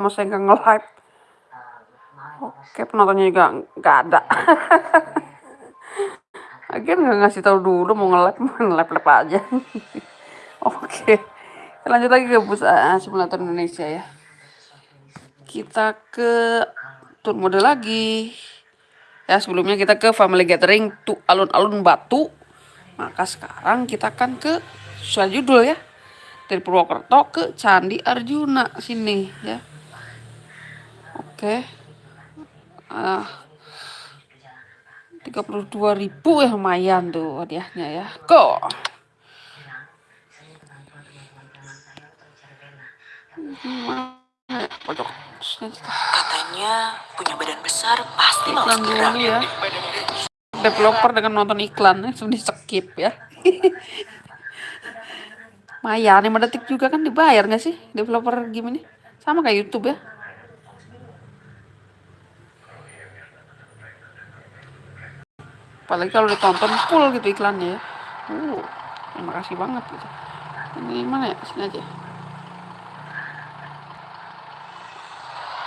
Mas saya nggak nge-live. Oke, penontonnya juga nggak ada. Akhirnya nggak ngasih tahu dulu mau nge-live, mau nge-live aja. Oke, lanjut lagi ke bursa simulator Indonesia ya. Kita ke tur mode lagi. Ya, sebelumnya kita ke Family Gathering tuh alun-alun Batu. Maka sekarang kita akan ke sesuai judul ya. Dari Purwokerto ke Candi Arjuna sini ya. Oke. Ah, 32 ribu ya lumayan tuh hadiahnya ya. Go. Katanya punya badan besar pasti mau dulu ya. Developer dengan nonton iklannya sudah di skip ya. Maya, 5 detik juga kan dibayar nggak sih developer game ini? Sama kayak YouTube ya. Apalagi kalau ditonton full gitu iklannya ya. Uh terima kasih banget gitu. Ini mana ya? Sini aja.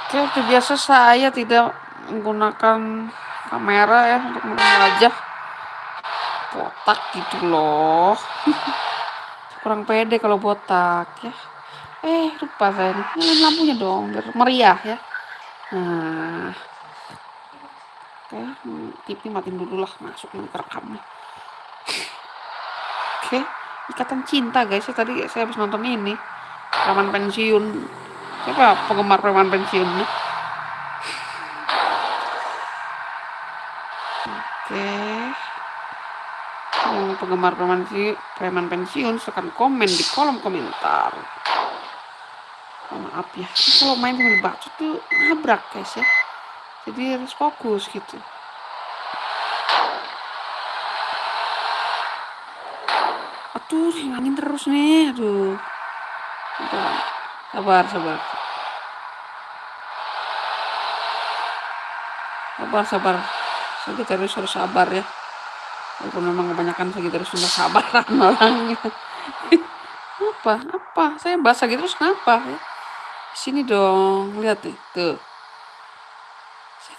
Oke seperti biasa saya tidak menggunakan kamera ya untuk wajah botak gitu loh. Kurang pede kalau botak ya. Eh lupa saya nyalain lampunya dong biar meriah ya. Nah oke hmm, TV matiin dulu lah masuk nih kerekam oke ikatan cinta guys ya tadi saya habis nonton ini. Preman pensiun. Siapa penggemar preman pensiun oke. Yang penggemar preman preman pensiun silahkan komen di kolom komentar. Oh, maaf ya kalau main sambil baca tuh nabrak guys ya jadi harus fokus gitu. Aduh angin terus nih aduh. Sabar sabar. Sabar sabar. Terus harus sabar ya. Walaupun memang kebanyakan terus sudah sabaran orangnya apa? Apa? Saya bahasa gitu terus kenapa ya? Sini dong lihat nih tuh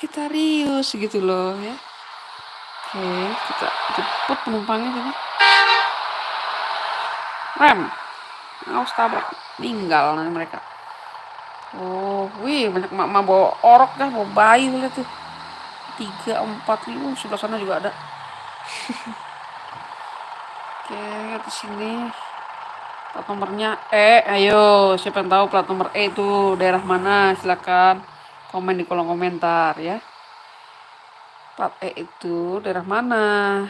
Sagitarius gitu loh ya. Oke, kita jemput penumpangnya sini. Rem. Awas tabrak. Tinggal nanti mereka. Oh, wih banyak mak bawa orok kan, bawa bayi lihat tuh. Tiga, empat, lima, sebelah sana juga ada. Oke, di sini plat nomornya E. Ayo, siapa yang tahu plat nomor E itu daerah mana? Silakan komen di kolom komentar ya. Plat E itu daerah mana?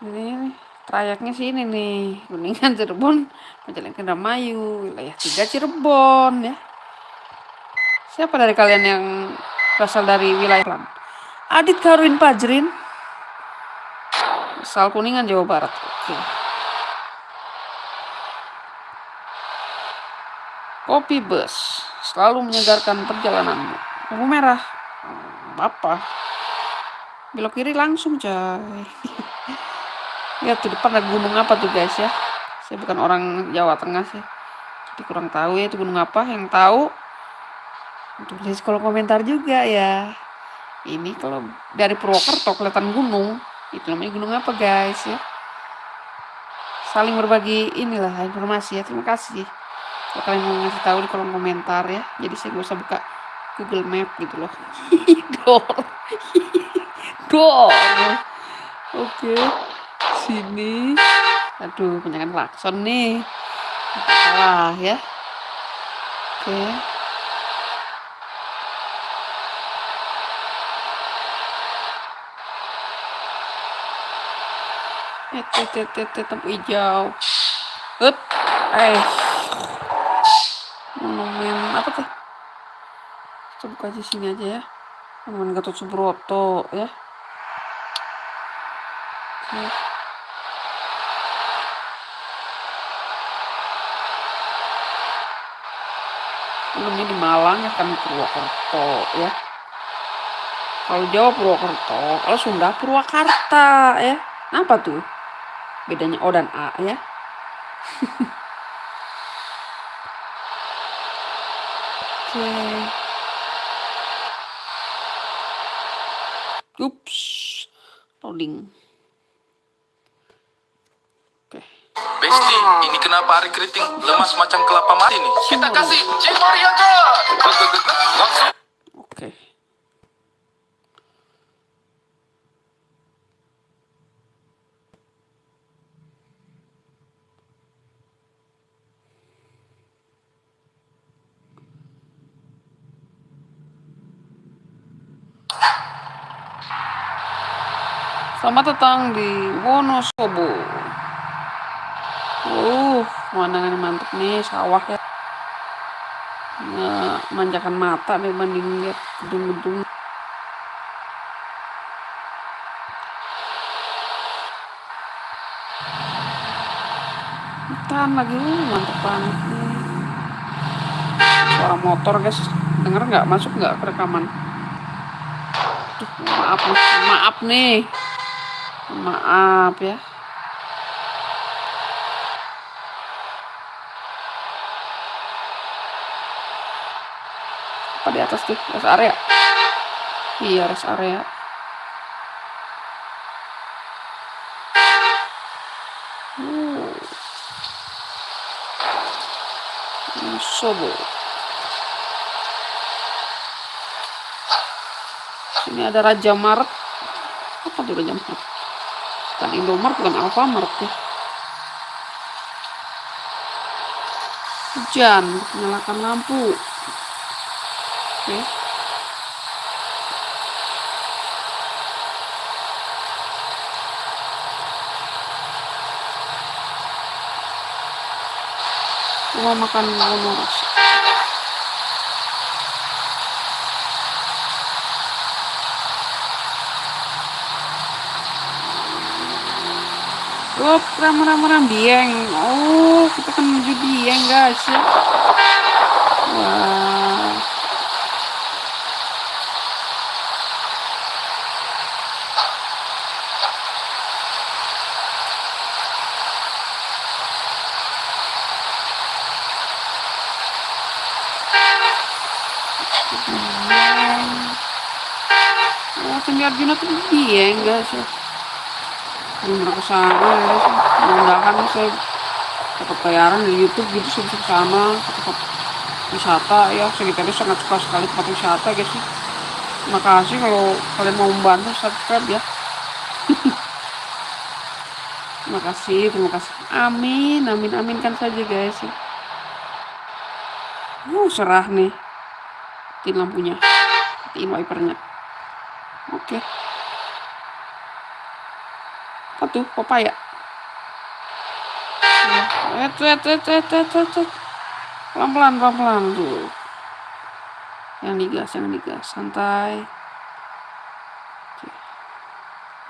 Ini trayeknya sini nih. Kuningan Cirebon Majalengka Indramayu wilayah tiga Cirebon ya. Siapa dari kalian yang berasal dari wilayah Lan Adit Karwin Pajrin. Asal Kuningan Jawa Barat. Oke. Kopi bus selalu menyegarkan perjalananmu. Lampu merah. Apa? Belok kiri langsung, coy. Lihat tuh depan ada gunung apa tuh, guys ya. Saya bukan orang Jawa Tengah sih. Jadi kurang tahu ya itu gunung apa. Yang tahu tulis kalau komentar juga ya. Ini kalau dari Purwokerto kelihatan gunung, itu namanya gunung apa, guys ya. Saling berbagi inilah informasi ya. Terima kasih kalau kalian mau ngasih tahu di kolom komentar ya jadi saya gak usah buka Google Map gitu loh dor dor oke sini aduh penyangan klakson nih salah ya oke eh tetep hijau up eh monumen apa tuh kita buka di sini aja ya. Monumen Gatot Subroto ya. Oke. ini di Malang ya kan Purwokerto ya. Kalau Jawa Purwokerto kalau Sunda Purwakarta ya. Apa tuh? Bedanya O dan A ya Oke. Ups. Loading. Oke. Besti, ini kenapa hari keriting lemas macam kelapa mati nih? Kita kasih Cimoriaga. Langsung. Oke. Selamat datang di Wonosobo. Uh, pemandangan mantep nih, sawah ya. Manjakan mata dibanding lihat gedung-gedung. Hutan lagi, mantep banget nih. Suara motor guys, denger nggak? Masuk nggak rekaman? Maaf maaf nih. Maaf ya. Apa di atas tuh? Rest area. Iya, rest area. Uh. Sobo. Sini ada Raja Maret. Apa tuh Raja Maret? Bukan Indomaret, bukan Alfamart ya. Hujan, nyalakan lampu. Oke. Rumah makan Wonoras. Oh, ram ram ram Dieng. Oh, kita kan menuju Dieng, guys ya. Wah. Candi Arjuna tuh Dieng, guys ya. Belum pernah ke sana ya. Mudah-mudahan saya dapat bayaran di YouTube gitu sana ke tempat wisata ya. Tadi sangat suka sekali tempat wisata, guys. ya. Terima kasih kalau kalian mau membantu subscribe ya. terima kasih, terima kasih. Amin, amin, aminkan saja guys. ya. Uh, serah nih. Matiin lampunya. Matiin wipernya. Oke. Apa tuh? Wet, wet, wet, wet. Pelan-pelan, pelan-pelan tuh. Yang digas, yang digas. Santai.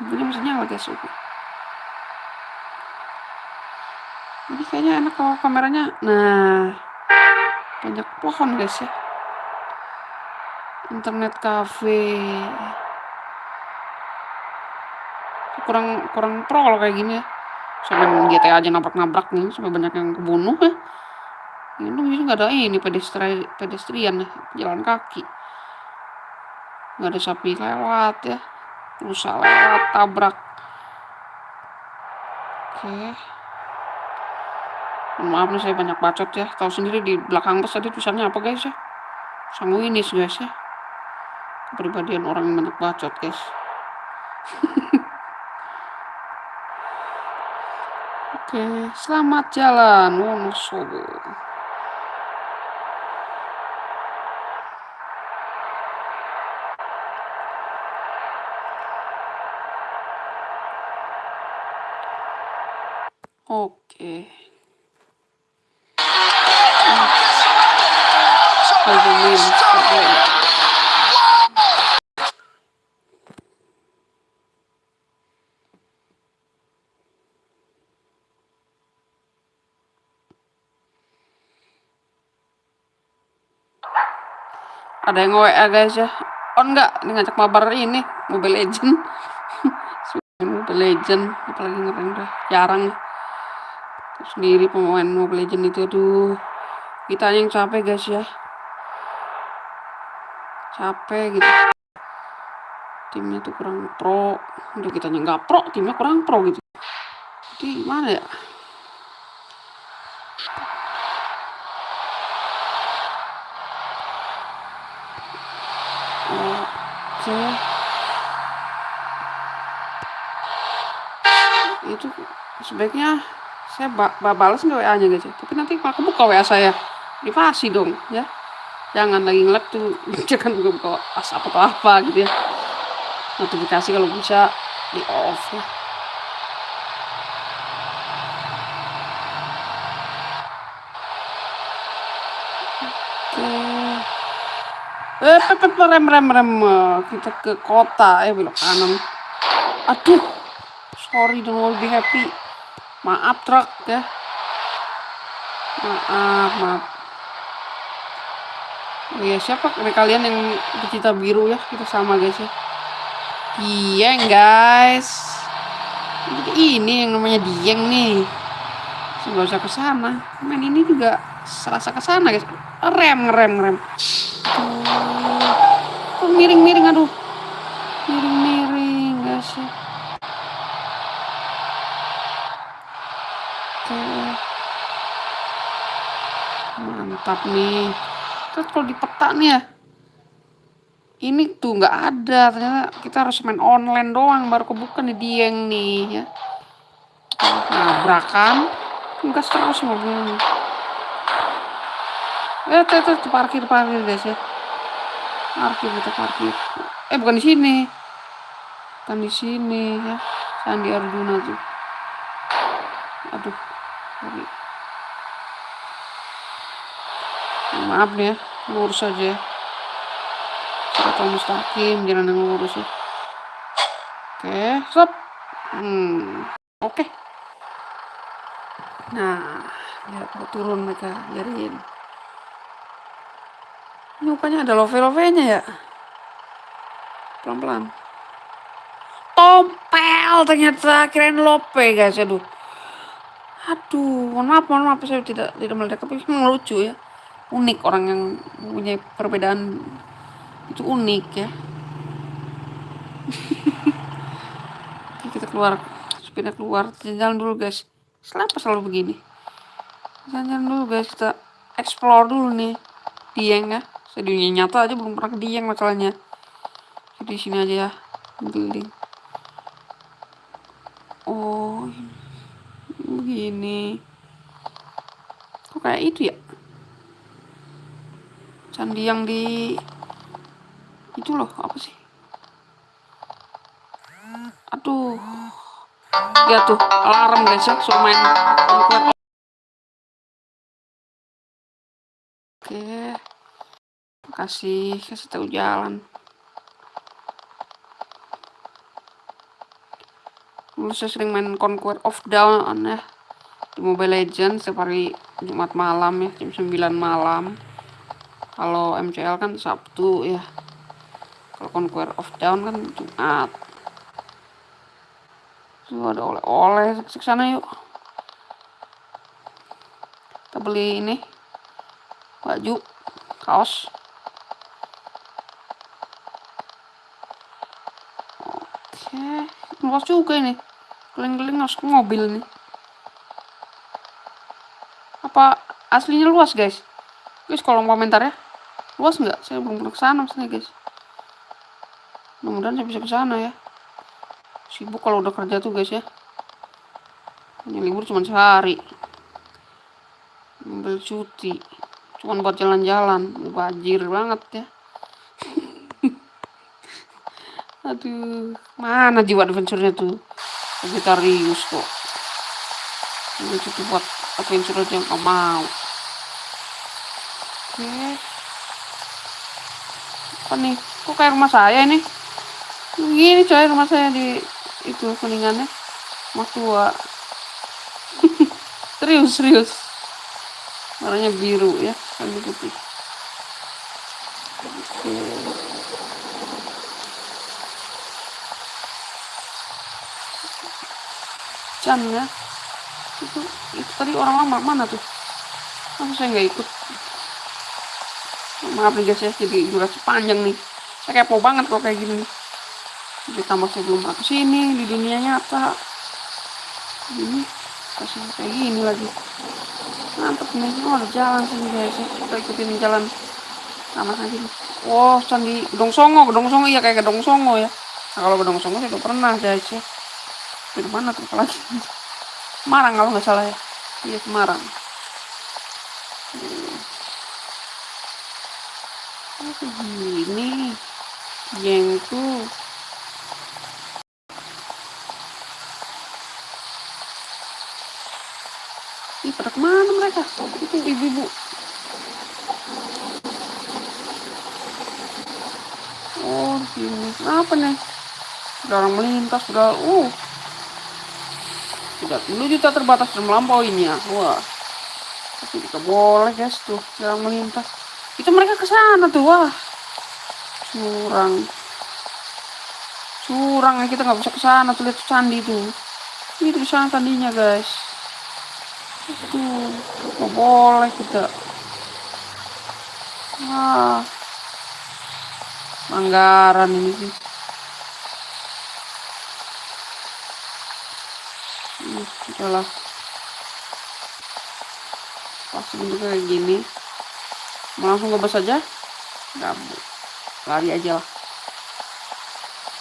Lampunya masih nyala guys. Oke. Ini kayaknya enak kalau kameranya. Nah, banyak pohon guys ya. Internet cafe. Kurang kurang pro kalau kayak gini ya. Sampai GTA aja nabrak-nabrak nih, sampai banyak yang kebunuh ya. Ini bisa nggak ada ini pedestri pedestrian ya, jalan kaki. Nggak ada sapi lewat ya. Rusa lewat, tabrak. Oke. Maaf nih saya banyak bacot ya. Tahu sendiri di belakang bus tadi tulisannya apa guys ya? Sanguinis guys ya. Kepribadian orang yang banyak bacot guys. Oke, selamat jalan Wonosobo. Ada yang WA guys ya. On enggak? Ini ngajak mabar ini Mobile Legend. Mobile Legend apalagi ngeren dah. Jarang sendiri pemain Mobile Legend itu aduh kita yang capek guys ya capek gitu timnya tuh kurang pro udah kita nggak pro timnya kurang pro gitu jadi gimana ya oke itu sebaiknya saya ba ba balas nggak WA nya guys tapi nanti malah kebuka WA saya. Privasi dong ya. Jangan lagi ngelap tuh jangan buka buka atau apa gitu ya. Notifikasi kalau bisa di off ya eh pepet rem rem rem kita ke kota. Eh belok kanan. Aduh sorry don't be happy. Maaf truk ya. Maaf maaf. Oh ya siapa? Dari kalian yang bercita biru ya? Kita sama guys ya. Dieng guys. Jadi ini yang namanya dieng nih. Nggak usah ke sana main ini juga serasa ke sana guys. Rem rem rem. Tuh miring miring aduh. Miring miring guys ya mantap nih. Terus kalau di peta nih ya ini tuh nggak ada. Ternyata kita harus main online doang baru kebuka nih dieng nih ya. Nabrakan gas terus mobilnya eh tuh, tuh parkir parkir guys ya. Parkir kita parkir. Eh bukan di sini. Bukan di sini ya. Sandi Arjuna tuh. Aduh sorry. Maaf nih ya. Lurus aja ya. Atau mustaqim jalan yang lurus ya. Oke stop. Hmm oke. Okay. nah mau turun mereka jadiin ini rupanya ada love-love nya ya? Pelan-pelan. Tompel ternyata kirain lope guys. Aduh. Aduh mohon maaf mohon maaf saya tidak tidak melihat tapi memang lucu ya. Unik orang yang punya perbedaan. Itu unik ya. Kita keluar. Sepeda keluar. Jalan dulu guys. Kenapa selalu begini? Jalan dulu guys. Kita explore dulu nih. Dieng ya saya dunia nyata aja belum pernah ke dieng masalahnya. Jadi sini aja ya building. Oh begini. Kok kayak itu ya? Candi yang di itu loh apa sih? Aduh. Ya tuh alarm guys ya suruh main conquer oke kasih kasih tahu jalan. Dulu sering main Conquer of Dawn ya. Di Mobile Legends setiap Jumat malam ya jam 9 malam. Kalau MCL kan Sabtu ya. Kalau Conquer of Dawn kan Jumat. Tuh ada oleh-oleh. Ke sana yuk. Kita beli ini. Baju kaos oke luas juga ini. Keliling-keliling harus ke mobil nih apa aslinya luas guys? Guys kolom komentar ya luas nggak? Saya belum pernah ke sana maksudnya guys. Mudah-mudahan saya bisa ke sana ya. Sibuk kalau udah kerja tuh guys ya. Hanya libur cuma sehari. Ambil cuti. Cuman buat jalan-jalan. Bajir banget ya aduh mana jiwa adventure-nya tuh? Vegetarius kok. Ini cukup buat adventure aja yang mau. Oke. Apa nih? Kok kayak rumah saya ini? Gini coy rumah saya di itu kuningannya. Rumah tua. Serius serius. Warnanya biru ya kan putih oke Chan ya. Itu itu tadi orang lama mana tuh? Kenapa saya nggak ikut? Maaf nih guys ya jadi durasi panjang nih. Saya kepo banget kalau kayak gini ditambah saya belum pernah ke sini di dunia nyata. Ini kasih kayak gini lagi. Mantep nih oh ada jalan sini guys ya. Kita ikutin jalan. Sama aja nih. Oh candi gedong songo gedong songo. Iya kayak gedong songo ya. Nah kalau gedong songo saya udah pernah guys ya di mana tuh lagi Semarang kalau nggak salah ya iya Semarang Oh, begini jengku Ih, pada ke mana mereka? Itu ibu-ibu. Oh, sini. Apa nih? Sudah orang melintas, sudah, uh. Tidak menuju tak terbatas dan melampauinya. Wah. Tapi tidak boleh guys tuh, orang melintas. Itu mereka ke sana tuh, wah. Curang. Curang ya kita nggak bisa ke sana tuh lihat candi tuh. Itu di sana candinya guys itu nggak boleh kita wah anggaran ini sih hmm, udahlah pasti bentuknya kayak gini. Mau langsung ngebas aja. Nggak lari aja lah.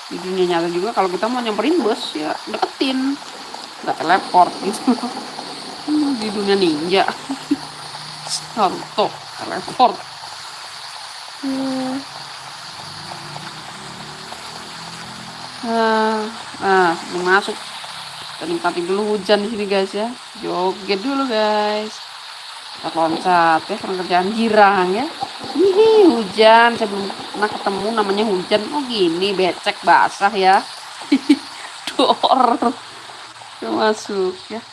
Di nyata juga kalau kita mau nyamperin bus ya deketin. Nggak teleport gitu. Di dunia ninja. Naruto teleport hmm. nah, nah masuk nikmati dulu hujan di sini guys ya. Joget dulu guys. Kita loncat ya karena kerjaan girang ya. Ini hujan saya belum pernah ketemu namanya hujan. Oh gini becek basah ya. Dor. Masuk ya.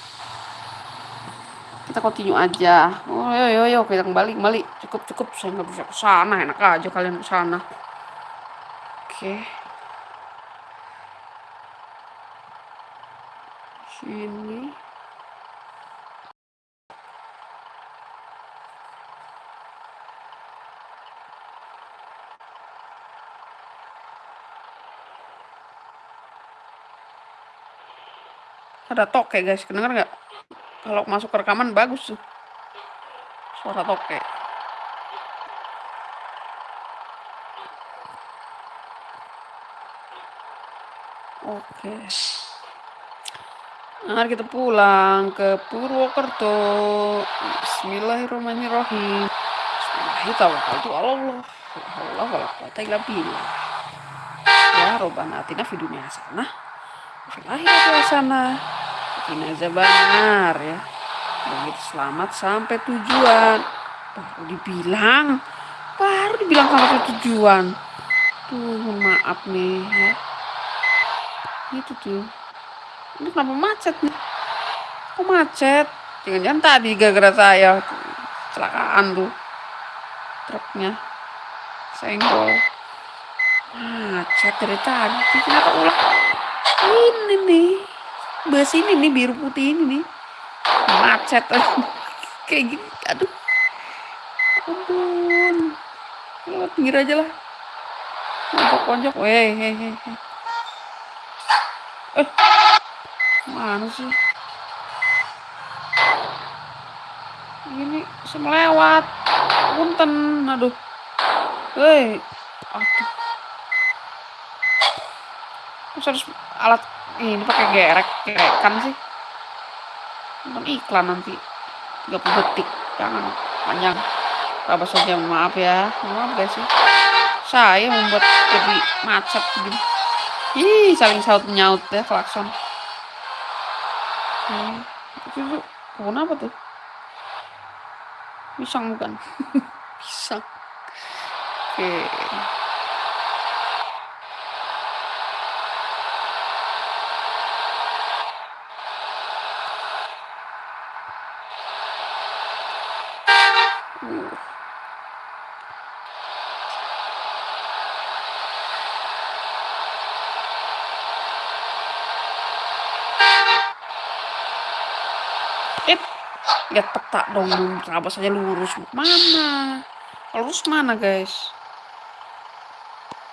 Kita continue aja. Oh yo yo yo kita kembali kembali. Cukup cukup. Saya nggak bisa ke sana. Enak aja kalian ke sana. Oke sini. Ada toke guys. Kedengar nggak? Kalau masuk ke rekaman bagus tuh. Suara toke. Oke mari kita pulang ke Purwokerto. Bismillahirrahmanirrahim. Bismillahirrahmanirrahim. Allah. Allah ya ya. Begitu selamat sampai tujuan. Baru dibilang. Baru dibilang sampai tujuan. Tuh maaf nih ya. Itu tuh ini kenapa macet nih? Kok macet? Jangan-jangan tadi gara-gara saya kecelakaan tuh truknya senggol. Macet dari tadi kenapa ulang ini nih? Bus ini nih biru putih ini nih. Macet. Kayak gini aduh. Ampun. Lewat pinggir aja lah. Ponjok ponjok weh hei. Eh mana sih? Ini semelewat punten aduh. Hei aduh. Harus alat ini pakai gerek gerekan sih. Nonton iklan nanti. 30 detik. Jangan panjang. Apa saja maaf ya. Maaf guys sih. Saya membuat jadi macet begini. Ih saling saut nyaut ya klakson hmm, itu pohon apa tuh? Pisang bukan? Pisang. Oke. okay. lihat peta dong apa saja lurus mana Harus mana guys?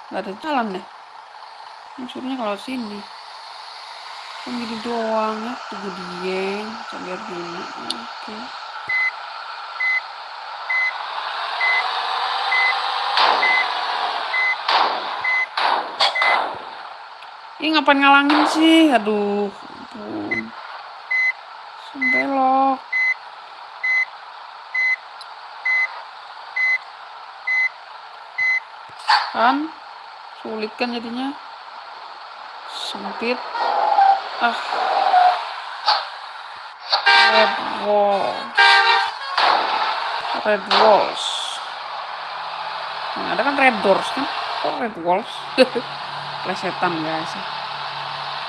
Gak ada jalan deh. Maksudnya kalau sini. Kan gini doang ya. Tunggu dieng. Sambil gini. Oke. Ini ngapain ngalangin sih? Aduh. Ampun. Belok. Kan? Sulit kan jadinya. Sempit. Ah. Red wall. Red walls. Nah, ada kan red doors kan? Kok red walls? plesetan guys.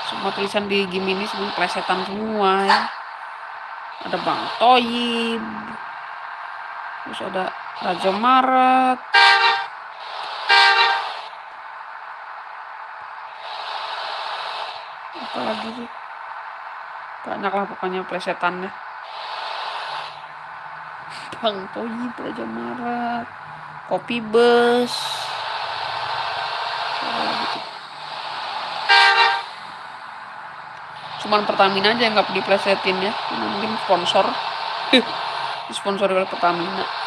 Semua tulisan di game ini semua plesetan semua ya. Ada Bang Toyib. Terus ada Raja Maret. Apa lagi sih? Banyak lah pokoknya plesetannya. Bang Toyib, Raja Maret. Kopi bus. Cuman Pertamina aja yang nggak diplesetin ya mungkin sponsor disponsori oleh Pertamina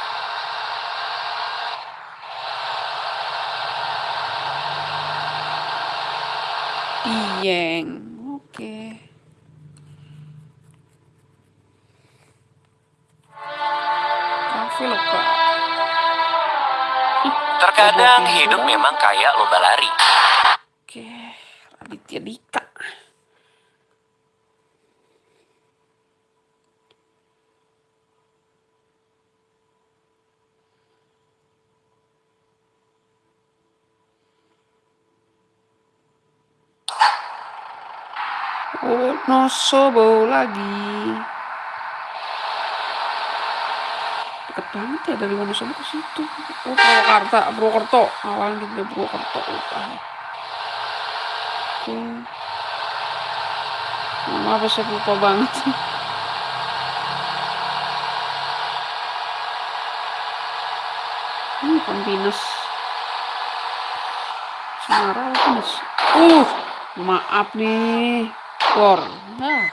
Terkadang Oke, hidup memang kayak lomba lari. oke Raditya Dika Wonosobo lagi. Banget ya dari Wonosobo ke situ. Oh, Purwakarta, Purwokerto. Awalnya gitu Purwokerto. Lupa. Oke. Maaf ya, saya lupa banget. Hmm, Pampinas. Semarang Pampinas. Uh, maaf nih. Gor. Nah.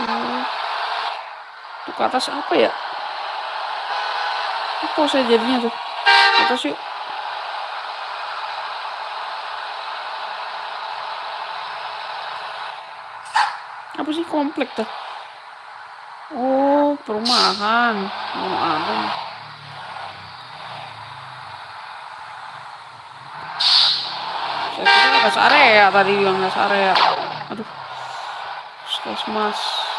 Oh. Ke atas apa ya? Apa saya jadinya tuh? Ke atas yuk. Apa sih komplek tuh? Oh, perumahan. Oh, ada. Saya kira res area tadi bilang res area. Aduh. Puskesmas.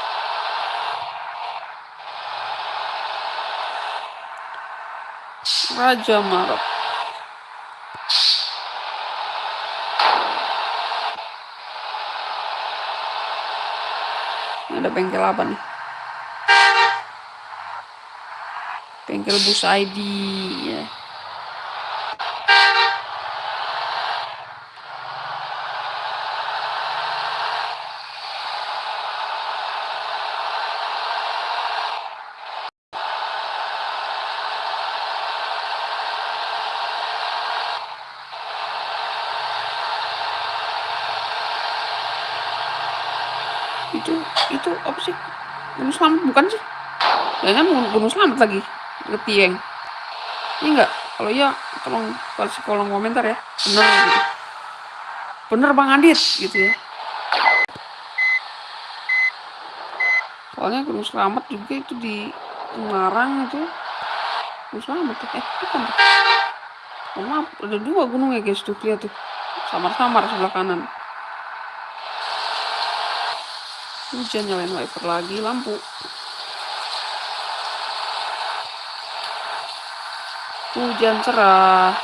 Raja. Ini ada bengkel apa nih? Bengkel bus ID ya. Itu itu apa sih? Gunung selamat bukan sih? Jangan gunung, gunung selamat lagi deket Dieng ini enggak kalau iya tolong kasih kolom komentar ya. Bener. Bener bang Adit gitu ya. Soalnya gunung selamat juga itu di Semarang itu. Gunung selamat eh bukan. Oh, maaf ada dua gunung ya guys tuh lihat tuh. Samar-samar sebelah kanan hujan nyalain wiper lagi lampu hujan cerah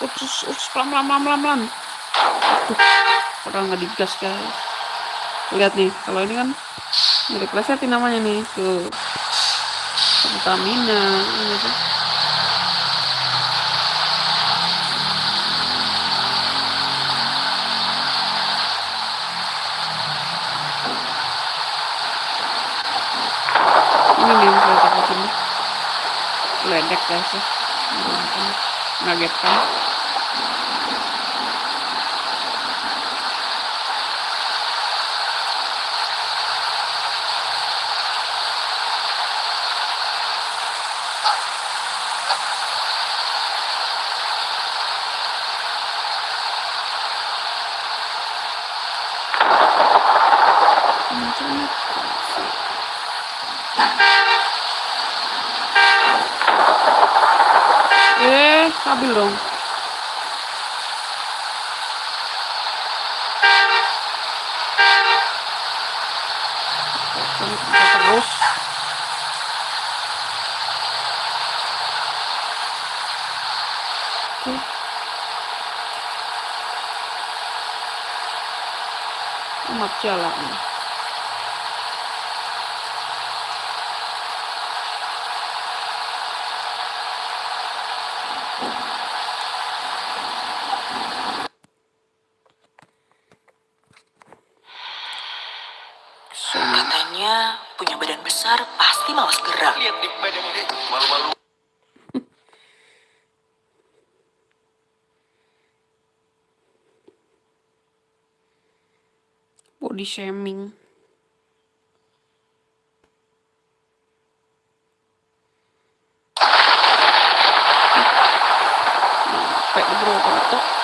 uts, uts, pelan, pelan, pelan, pelan, pelan. Aduh, padahal nggak digas, guys. Lihat nih kalau ini kan dari plesetin namanya nih Pertamina gitu. ini nih ledek guys ya. Ngagetkan eh stabil dong. Terus. Oke. amat jalan Katanya punya badan besar pasti malas gerak. Lihat nih badan ini. Malu-malu. body shaming sampai bro foto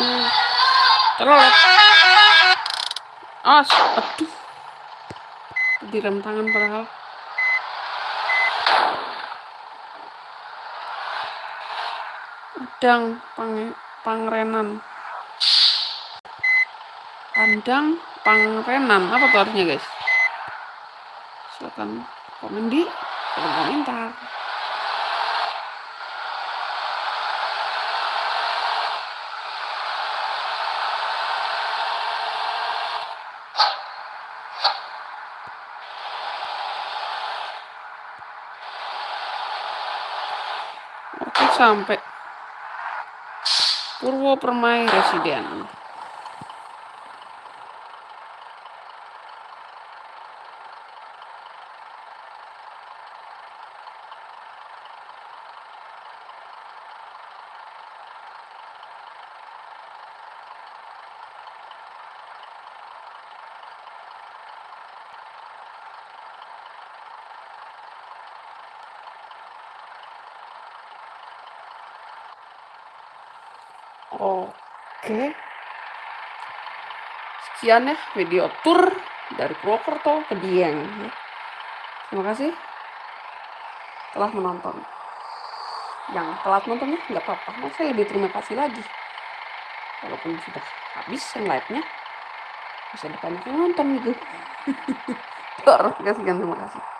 hmm. Terlalu as aduh. Direm tangan padahal. Adang pang pangrenan. Andang pangrenan. Apa tuh artinya guys? Silahkan komen di kolom komentar sampai Purwo Permai Residen Oke. Sekian ya video tour dari Purwokerto ke Dieng. Terima kasih telah menonton. Yang telat nontonnya nggak apa-apa, mau saya lebih terima kasih lagi. Walaupun sudah habis live-nya, bisa banyak yang nonton gitu. Terima kasih, terima kasih.